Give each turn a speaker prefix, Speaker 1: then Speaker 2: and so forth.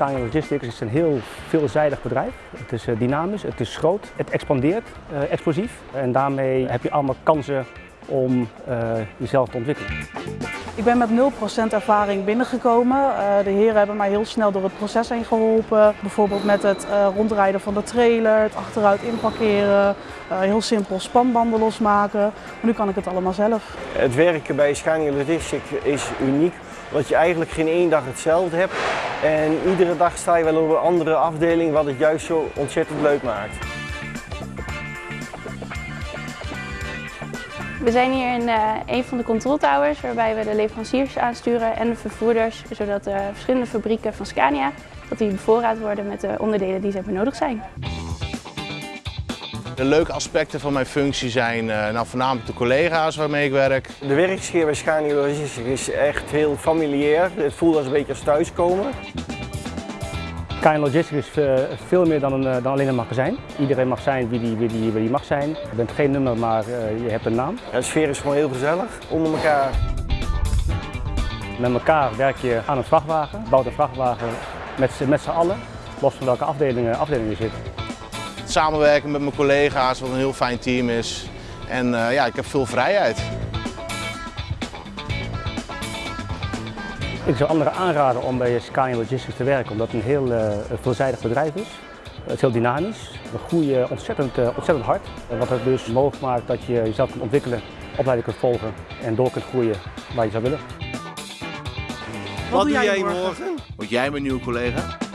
Speaker 1: Scania Logistics is een heel veelzijdig bedrijf. Het is eh, dynamisch, het is groot, het expandeert uh, explosief. En daarmee heb je allemaal kansen om uh, jezelf te ontwikkelen.
Speaker 2: Ik ben met 0% ervaring binnengekomen. De heren hebben mij heel snel door het proces heen geholpen. Bijvoorbeeld met het rondrijden van de trailer, het achteruit inparkeren, heel simpel spanbanden losmaken. Maar nu kan ik het allemaal zelf.
Speaker 3: Het werken bij Scania Logistics is uniek omdat je eigenlijk geen één dag hetzelfde hebt. En iedere dag sta je wel op een andere afdeling wat het juist zo ontzettend leuk maakt.
Speaker 4: We zijn hier in uh, een van de control towers waarbij we de leveranciers aansturen en de vervoerders, zodat de verschillende fabrieken van Scania dat die bevoorraad worden met de onderdelen die ze benodigd zijn.
Speaker 5: De leuke aspecten van mijn functie zijn uh, nou, voornamelijk de collega's waarmee ik werk.
Speaker 3: De werksfeer bij Scania Logistics is echt heel familiair. Het voelt als een beetje als thuiskomen.
Speaker 1: Scania Logistics is veel meer dan, een, dan alleen een magazijn. Iedereen mag zijn wie die, wie die, wie die mag zijn. Je bent geen nummer, maar je hebt een naam.
Speaker 3: Ja, de sfeer is gewoon heel gezellig, onder elkaar.
Speaker 1: Met elkaar werk je aan een vrachtwagen, bouwt een vrachtwagen met, met z'n allen, los van welke afdelingen, afdelingen je zit.
Speaker 5: Samenwerken met mijn collega's, wat een heel fijn team is. En uh, ja, ik heb veel vrijheid.
Speaker 1: Ik zou anderen aanraden om bij Scania Logistics te werken, omdat het een heel uh, veelzijdig bedrijf is. Het is heel dynamisch, we groeien ontzettend, uh, ontzettend hard. Wat het dus mogelijk maakt dat je jezelf kunt ontwikkelen, opleiding kunt volgen en door kunt groeien waar je zou willen.
Speaker 3: Wat, Wat doe jij morgen?
Speaker 5: Word jij mijn nieuwe collega?